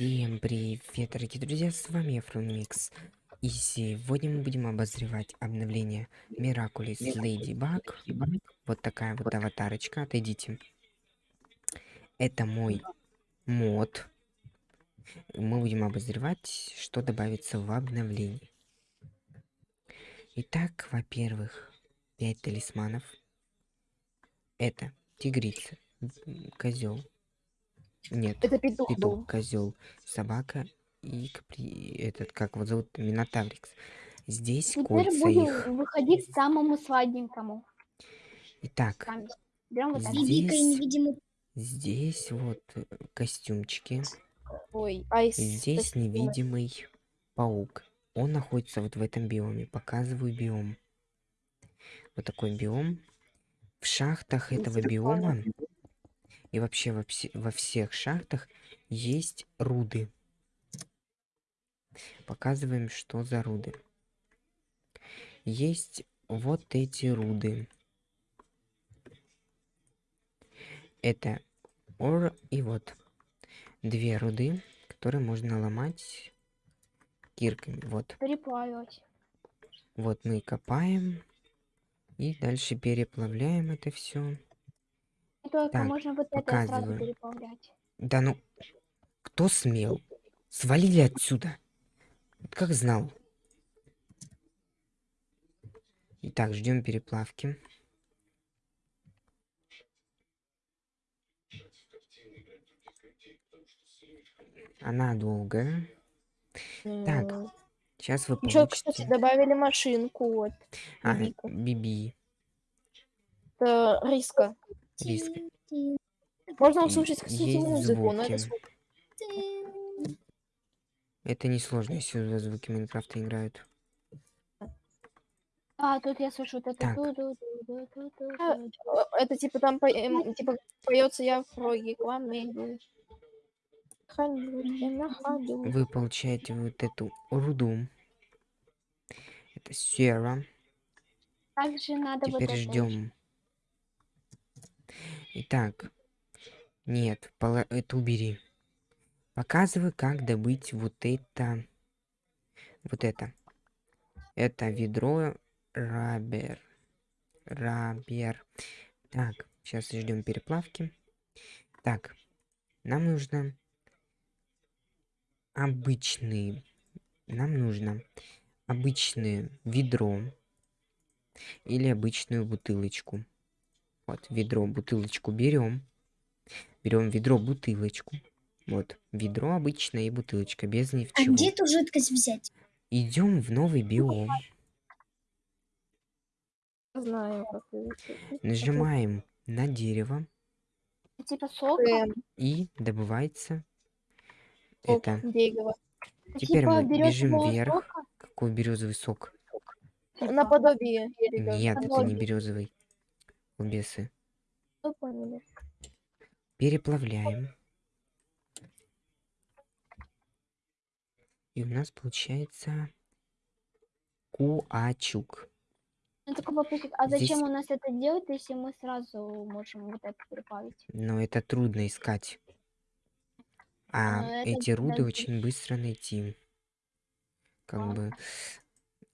Всем привет, дорогие друзья, с вами я, Фрунмикс. И сегодня мы будем обозревать обновление Miraculous Ladybug. Вот такая вот аватарочка, отойдите. Это мой мод. Мы будем обозревать, что добавится в обновлении. Итак, во-первых, 5 талисманов. Это тигрица, козел, нет. Это петух, петух козел, собака и капри... этот, как его зовут, Минотаврикс. Здесь Теперь кольца будем их. выходить к самому сладенькому. Итак, Берем вот здесь, здесь вот э, костюмчики. Ой, айс. Здесь невидимый паук. Он находится вот в этом биоме. Показываю биом. Вот такой биом. В шахтах этого биома и вообще во, все, во всех шахтах есть руды. Показываем, что за руды. Есть вот эти руды. Это ор и вот две руды, которые можно ломать кирками. Вот. Переплавить. Вот мы копаем и дальше переплавляем это все. Только Так, можно вот это сразу показываю. переплавлять. Да ну, кто смел? Свалили отсюда. Как знал. Итак, ждем переплавки. Она долгая. Так, сейчас вы Еще, кстати, получите... добавили машинку. Вот. А. Биби. Это риска. Риска. Можно услышать, кстати, есть музыку, но это звук. Это несложно, если звуки Майнкрафта играют. А, тут я слышу вот это. Так. Это типа там по- эм, типа поется я в на ходу. Вы получаете вот эту руду. Это сера. Также надо вот Теперь это. ждем. Итак, нет, это убери. Показываю, как добыть вот это. Вот это. Это ведро рабер. Рабер. Так, сейчас ждем переплавки. Так, нам нужно обычные. Нам нужно обычное ведро или обычную бутылочку. Вот, ведро, бутылочку берем. Берем ведро, бутылочку. Вот, ведро обычное и бутылочка, без ни в А чего. где эту жидкость взять? Идем в новый биом. Знаю, как. Нажимаем на дерево Типа сока. Эм, и добывается Сок это. дерева. Теперь Типа мы бежим вверх. сока, Какой березовый сок? Наподобие дерева. Нет, это не Наподобие. березовый. Бесы. Вы поняли. Переплавляем. И у нас получается куачук. Ну, такой вопросик, а Здесь- зачем у нас это делать, если мы сразу можем вот это переплавить? Но это трудно искать. А это эти руды подожди. очень быстро найти. Как А. бы.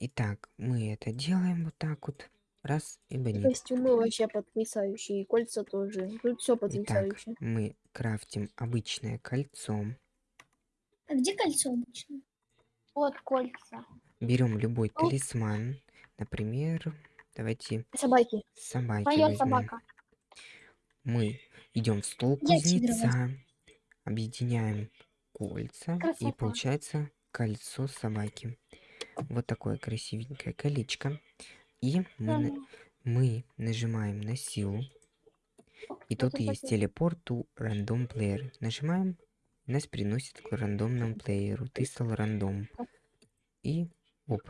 Итак, мы это делаем вот так вот. Раз и банит. Костюмы вообще потрясающие, и кольца тоже. Тут все Итак, потрясающе. мы крафтим обычное кольцо. А где кольцо обычно? Вот кольца. Берем любой Ну. талисман. Например, давайте Собаки. собаки Моя возьмем. собака. Мы идем в стол кузнеца, объединяем кольца и Красота. получается кольцо собаки. Вот такое красивенькое колечко. И мы, мы нажимаем на силу. И тут есть телепорт to рандом плеер. Нажимаем, нас переносит к рандомному плееру. Ты стал рандом. И оп,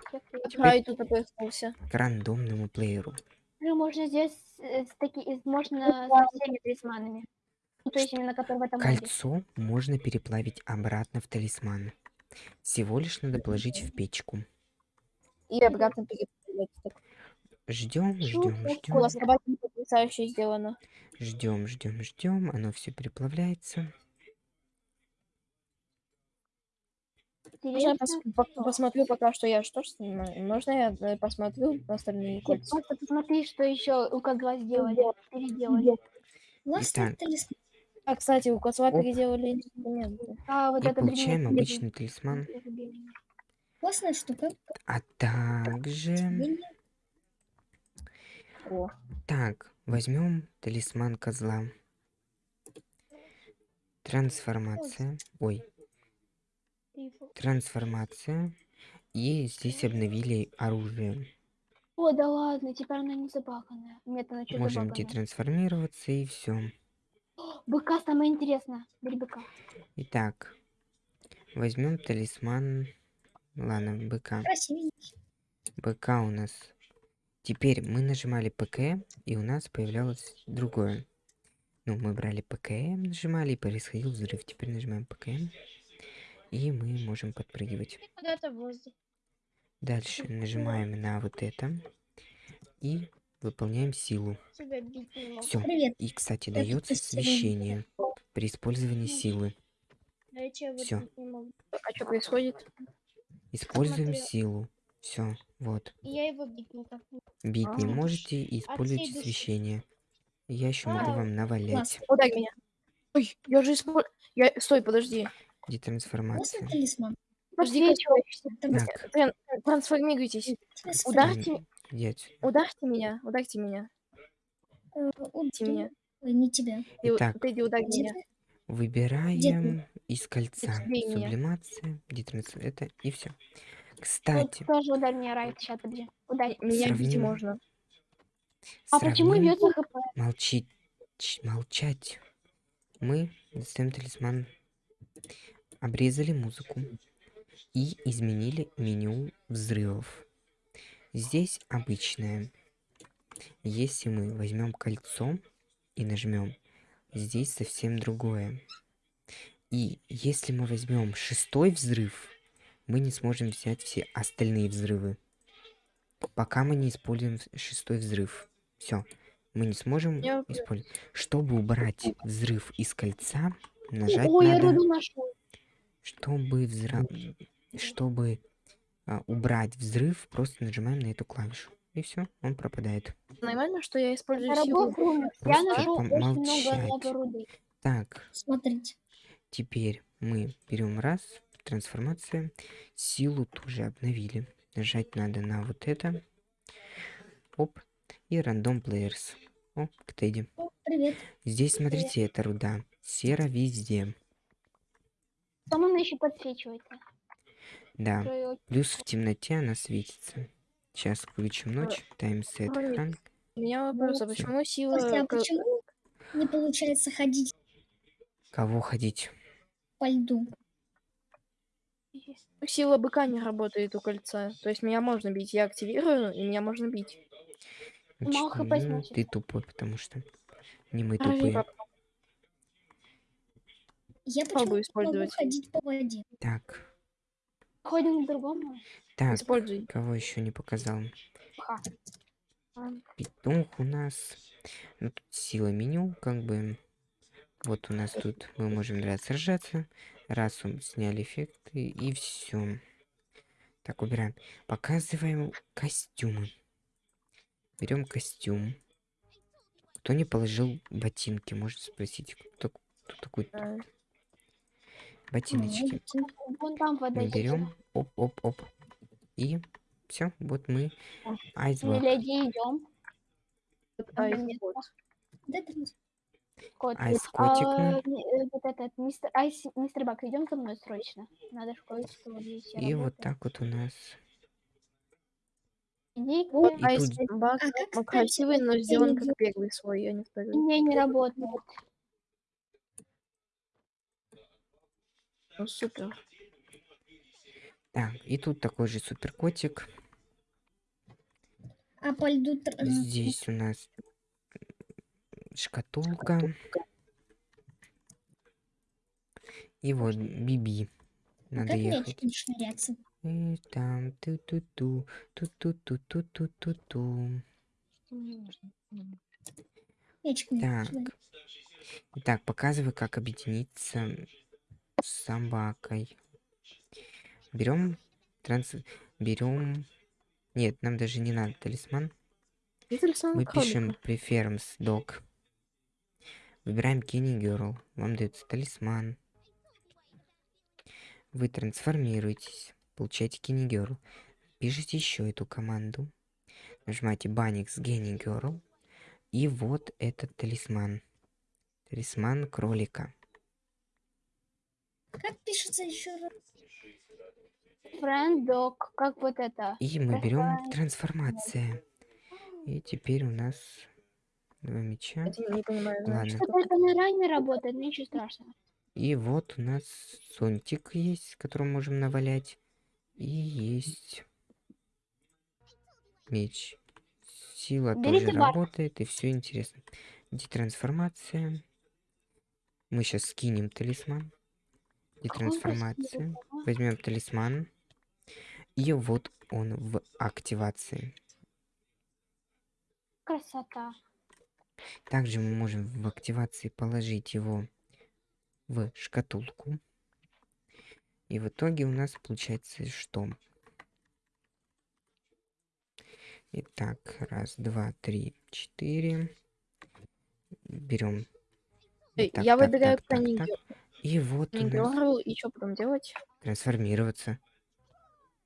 А, опустился. к рандомному плееру. Уже можно здесь э, с таки, можно со всеми талисманами. Ну, то есть именно которые в этом моде. Кольцо можно переплавить обратно в талисман. Всего лишь надо положить в печку. И обратно переплавлять. Ждем, ждем, У ждем, вас потрясающе сделано. ждем, ждем, ждем. Оно все переплавляется. Можно я посмотрю пока что я что ж снимаю? Можно я э, посмотрю на остальные кольца? просто посмотри, что еще у Козла сделали. Переделали. Итак. талисман. А, кстати, у Козла Оп. переделали инструменты. А вот И это получаем древнее- обычный талисман. Классная штука. А также... Блин, О, Так, возьмем талисман козла. Трансформация. Ой, трансформация. И здесь обновили оружие. О, да ладно, теперь она не забаганная. Нет, она что Можем детрансформироваться и все. Быка самое интересное. Бери быка. Итак, возьмем талисман. Ладно, быка. красивенький. БК у нас. Теперь мы нажимали ПК, и у нас появлялось другое. Ну, мы брали ПКМ, нажимали, и происходил взрыв. Теперь нажимаем ПКМ, и мы можем подпрыгивать. Дальше нажимаем на вот это и выполняем силу. Все. И, кстати, дается освещение при использовании силы. Могу. а что происходит? Используем силу. Все, вот. Я его бить никак не Бить не А. можете, и используйте души. освещение. Я еще могу А, вам навалять. Ударь меня. Ой, я же использую... Я... Стой, подожди. Детрансформация. Классный талисман. Подожди, Так, Тран- Трансформируйтесь. Ударьте, ударьте меня, ударьте меня. э, Ударьте меня. Ой, не тебя. Итак. ты иди ударь Где меня. Выбираем из кольца сублимация, детранс... это и все. Вот Кстати, тоже ударь меня, Райт. Сейчас, подожди. Ударь. Меня бить можно. А почему бьется хп? молчить, ч- молчать. Мы достаем талисман, обрезали музыку и изменили меню взрывов. Здесь обычное. Если мы возьмем кольцо и нажмем, здесь совсем другое. И если мы возьмем шестой взрыв, мы не сможем взять все остальные взрывы. Пока мы не используем шестой взрыв. Все. Мы не сможем Я- использовать. Чтобы убрать взрыв из кольца, нажать Ой, я надо, руду нашел. чтобы взра... чтобы а, убрать взрыв, просто нажимаем на эту клавишу. И все, он пропадает. Нормально, что я использую силу? Я нашел очень много помолчать. руды. Так, Смотрите. теперь мы берем раз, трансформация, силу тоже обновили. Нажать надо на вот это. Оп. И рандом players. Оп, к Тедди. О, привет. Здесь, смотрите, это руда. Сера везде. Там она еще подсвечивается. Да. Плюс в темноте она светится. Сейчас включим ночь. Таймсет. У меня вопрос, а почему сила... Костя, а почему не получается ходить Кого ходить? по льду? Сила быка не работает у кольца. То есть меня можно бить. Я активирую, и меня можно бить. Мало Значит, хп ну, ты тупой, потому что не мы тупые. Я Попробую почему могу использовать. ходить по воде? Так, Ходим к другому. так, Используй. кого еще не показал? Ха. Петух у нас. Ну, тут сила меню, как бы. Вот у нас тут мы можем раз сражаться. Раз он сняли эффекты и все. Так, убираем. Показываем костюмы. Берем костюм. Кто не положил ботинки, может спросить, кто, кто такой А, ботиночки. Вон там вода Мы берем, оп, оп, оп. И все, вот мы айсберг. Миледи, идем. вот Кот. Айс котик А, ми- э, вот этот, мистер, айс, мистер Бак, идем за мной срочно. Надо вот здесь И вот работать. так вот у нас. Иди, Вот И айс тут- А как ну, стать красивый, но сделан как первый свой, а не второй. не, не работает. Ну супер. Так, и тут такой же супер котик. А по льду... э, Здесь у нас шкатулка. И вот Биби. Надо как ехать. шныряться? И там ту-ту-ту, ту-ту-ту-ту-ту-ту. Так. Итак, показываю, как объединиться с собакой. берем транс... Берем... Нет, нам даже не надо талисман. Мы пишем preference dog. Выбираем Kenny Girl. Вам дается талисман. Вы трансформируетесь. Получаете Kenny Girl. Пишите еще эту команду. Нажимаете Баникс Kenny Girl. И вот этот талисман. Талисман кролика. Как пишется еще раз? Dog, как вот это. И мы берем трансформация. И теперь у нас два меча. Я не понимаю. Ладно. значит, Что-то это на ране работает, ничего страшного. И вот у нас зонтик есть, который можем навалять. И есть меч. Сила Берите тоже бар. работает, и все интересно. Детрансформация. Мы сейчас скинем талисман. Детрансформация. Возьмем талисман. И вот он в активации. Красота. Также мы можем в активации положить его в шкатулку. И в итоге у нас получается что? Итак, раз, два, три, четыре. Берем. Эй, я выдвигаю Kenny И вот у нас и что потом делать? трансформироваться.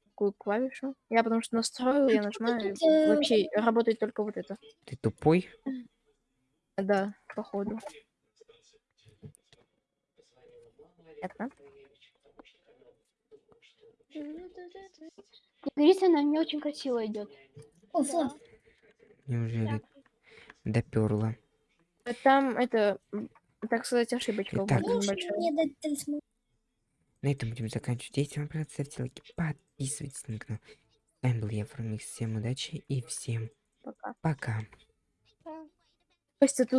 Какую клавишу? Я потому что настроил, я нажимаю, э, вообще работает только вот это. Ты тупой? Да, походу. Это? Говорится, она мне очень красиво идет. О, флаг. Неужели доперла? Там это, так сказать, ошибочка Итак. На этом будем заканчивать. Если вам понравилось, ставьте лайки, подписывайтесь на канал. С вами был я, Фрумикс. Всем удачи и всем Пока. пока. Костя, ты